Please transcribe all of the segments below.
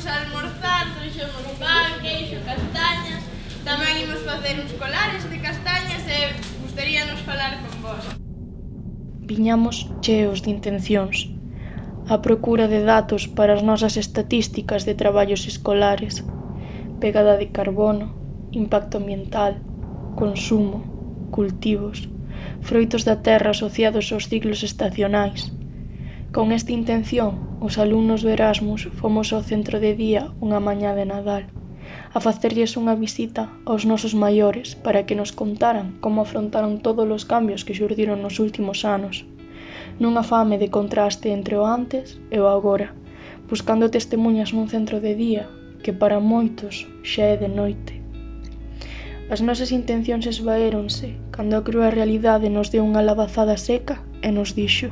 imos almorzar, trouxemos pan, queixo, castañas, tamén imos facer uns colares de castañas e gustaríanos falar con vos. Viñamos cheos de intencións, a procura de datos para as nosas estatísticas de traballos escolares, pegada de carbono, impacto ambiental, consumo, cultivos, froitos da terra asociados aos ciclos estacionais. Con esta intención, os alumnos do Erasmus fomos ao centro de día unha mañá de Nadal a facerlles unha visita aos nosos maiores para que nos contaran como afrontaron todos os cambios que xurdiron nos últimos anos, nunha fame de contraste entre o antes e o agora, buscando testemunhas nun centro de día que para moitos xa é de noite. As nosas intencións esvaéronse cando a crúa realidade nos deu unha lavazada seca e nos dixo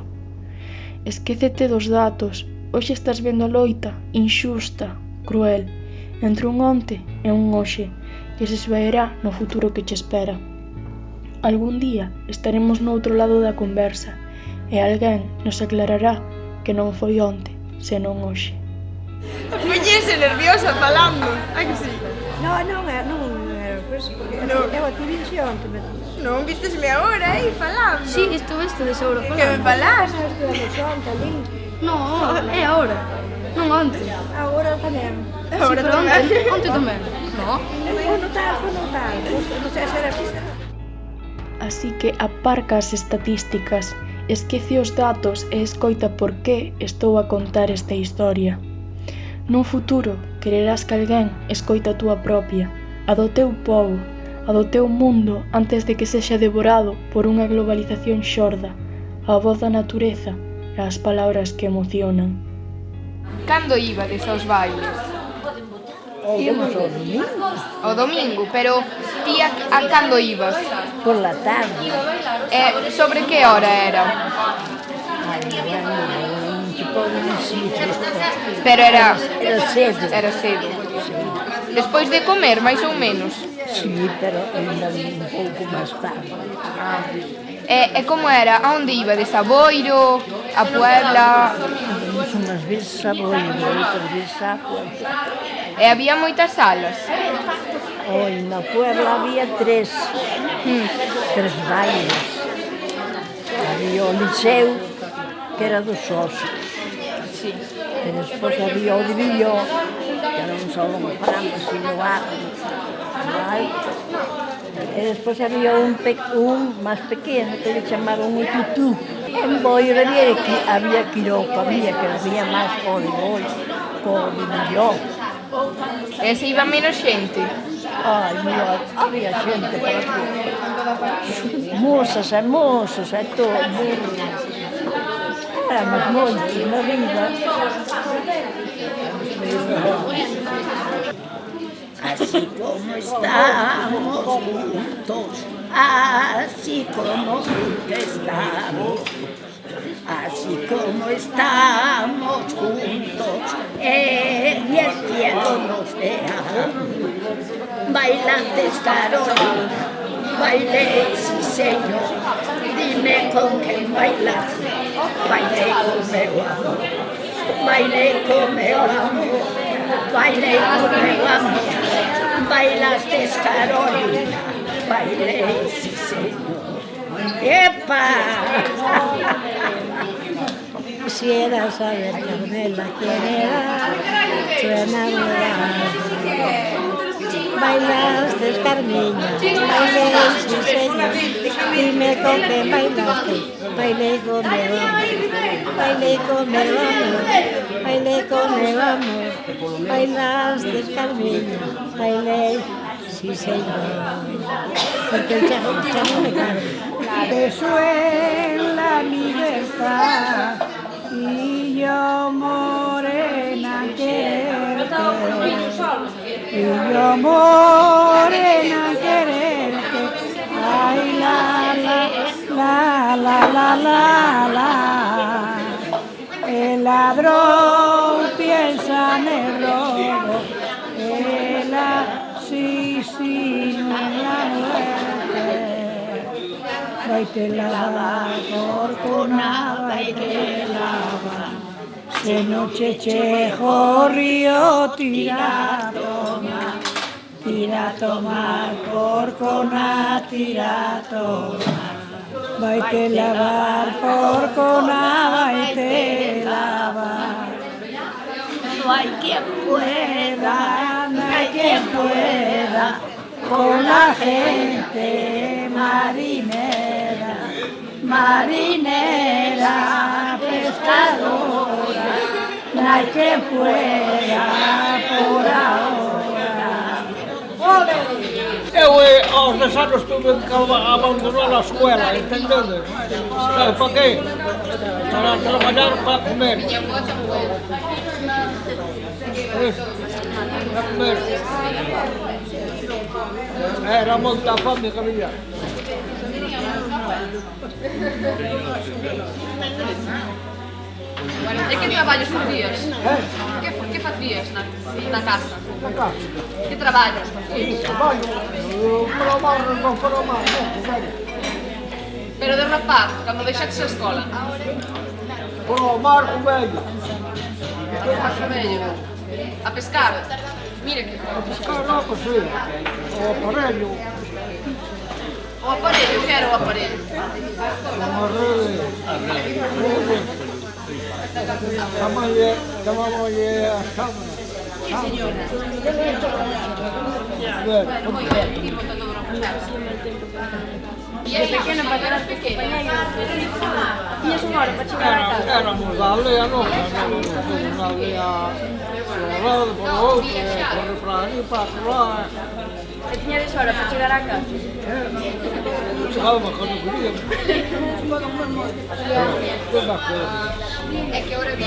Esquécete dos datos Hoxe estás vendo a loita inxusta, cruel, entre un onte e un hoxe que se esvaerá no futuro que che espera. Algún día estaremos no outro lado da conversa e alguén nos aclarará que non foi onte, senón hoxe. Poñese nerviosa falando, hai que sí? Non, eh, non, non, anos. No, eu a ti vinxe onte, me Non, vistesme agora aí falando. Si, sí, estuveste de seguro falando. Que me falaste? Non, é agora. Non onte. Agora tamén. Agora sí, pero tamén. onte, onte tamén. No. Foi no tal, foi no tal. Non sei se era pista. Así que aparca as estatísticas, esquece os datos e escoita por que estou a contar esta historia. Nun futuro, quererás que alguén escoita a túa propia, a do teu pobo, a do teu mundo antes de que sexa devorado por unha globalización xorda, a voz da natureza e as palabras que emocionan. Cando ibades aos bailes? O domingo. O domingo, pero ti a, a cando ibas? Por la tarde. E sobre que hora era? Ai, bueno, Pero era... Era cedo. Era cedo. Sí. Despois de comer, máis ou menos? Sí, pero ainda un pouco máis tarde. Ah. E, e como era? A onde iba? De Saboiro? A Puebla? Vimos unhas veces a Boiro, outras veces a Puebla. E había moitas salas? Oi, na Puebla había tres. Hmm. Tres bailes. Había o Liceu, que era dos socios. Sí. E despois había o de Villó, que non só un frango, sino árbol, vai. E eh, despois había un, pe un máis pequeno que le chamaron o tutú. En Boio había, había quiropa, había que había máis por boi, por millón. E se iba menos xente? Ai, mira, había xente para tú. Mozas e mozos e todo. Éramos moitos na vida. Así como estamos juntos, así como nunca estamos, así como estamos juntos, en el cielo nos veamos. Bailantes Carolina, bailé, sí señor, dime con quién bailas, bailé con amor, bailé con meu amor, bailé con meu amor, bailaste Carolina, bailé, sí señor. ¡Epa! Quisiera saber, Carmela, quién era tu enamorada. Bailaste, Carmiña, bailé, sí señor. Dime con qué bailaste, bailé con mi amor, bailé con mi amor, bailé con mi amor. Bailaste, Carmiña, bailé, sí señor. Porque el chavo, el me canta. Beso en la libertad y yo morena quererte. Y yo morena quererte. Ay, la, la, la, la, la, la ladrón piensa en el robo, el asesino en la muerte. Baitela corcona, baitela, se noche chejo río tira toma, tira tomar corcona, tira tomar. Vai te lavar. No hay quien pueda, no hay quien pueda, con la gente marinera, marinera, pescadora, no hay quien pueda por ahora. Eu eh, aos 10 anos tuve que ab- abandonar a escuela, entendedes? Sabe para qué? Para traballar para comer. Pois, Para comer. Era moita fame que había. E que traballos facías? Eh? Que, dias na, na casa? Que trabalho? Trabalho. Para para Pero de rapaz, cando deixaste a escola? Para o mar com velho. Para o mar com velho. A pescar? Mire que... A pescar não, pois é. O aparelho. O aparelho, eu quero o aparelho. O aparelho. Vamos a vamos a Era un'aurea nostra, un'aurea sulla roda, con l'occhio, con le pratiche, Pequeña visora, para tirar a casa. Calma, quando comigo. É que a hora de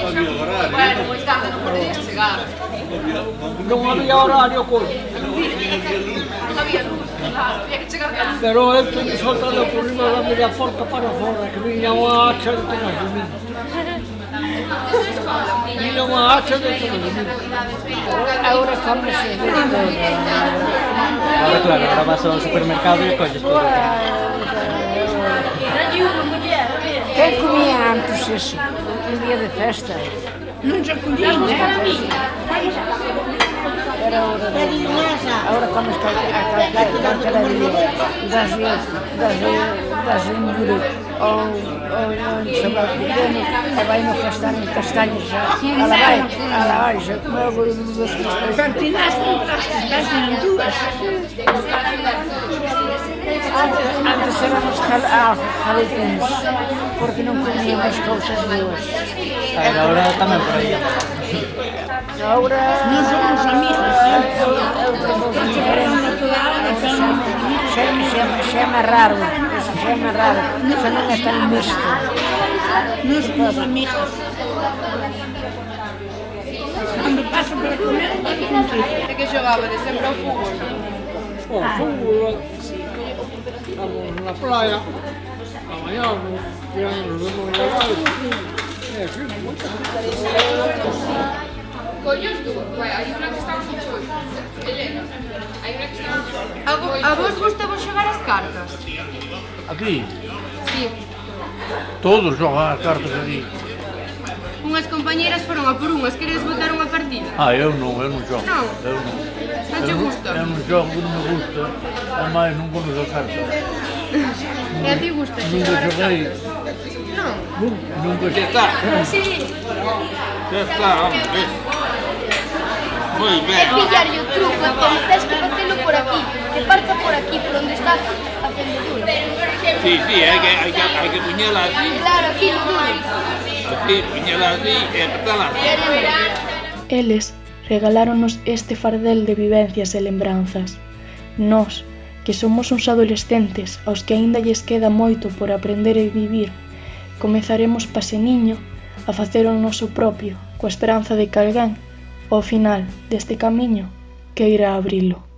Pero esto que soltando el problema la media forca para fora, que vinha uma hacha de trás de mim. Vinha de trás de mim. Agora estamos. Ahora claro, ahora vas al supermercado y coges todo. Quem comia antes assim? Um dia de festa? Não já comia, né? era hora de... Ahora cuando está acá, cada día, das das verduras ou, ou no sabão pequeno, a bem no castanho, castanho já, ela vai, ela vai, já comeu o das castanhas. Portanto, e nasce, nasce duas. Antes, éramos jaletins, ah, porque não comíamos coisas boas. Agora ah, também por aí. Agora... Nós somos amigos, né? sempre chama raro, isso chama raro, isso não é tão misto. Nós somos amigos. Quando passo para comer, eu contigo. Até que jogava né? sempre ao fútbol? estamos en la playa, a bañarnos, ya nos vemos en la calle. hay una que está que ¿A vos gustaba xogar as cartas? Aquí? Sí. Todos xogan as cartas aquí. unhas compañeras foron a por unhas, queres botar unha partida? Ah, eu non, eu non xogo. Non? Eu non. Non te gusta? Eu non xogo, non me gusta, ademais non conozo a carta. E a ti gusta xogar as cartas? Non. Nunca, nunca. Que está? Sí. Que está, hombre. Moi ben. É pillar o truco, entón, tens que facelo por aquí, que parta por aquí, por onde está a fendedura. Sí, sí, hai que, hai que, hai que puñela así. Claro, aquí no dudes sufrir, viñala así e petala. Eles regaláronos este fardel de vivencias e lembranzas. Nós, que somos uns adolescentes aos que aínda lles queda moito por aprender e vivir, comezaremos paseniño a facer o noso propio, coa esperanza de que alguén, ao final deste camiño, queira abrilo.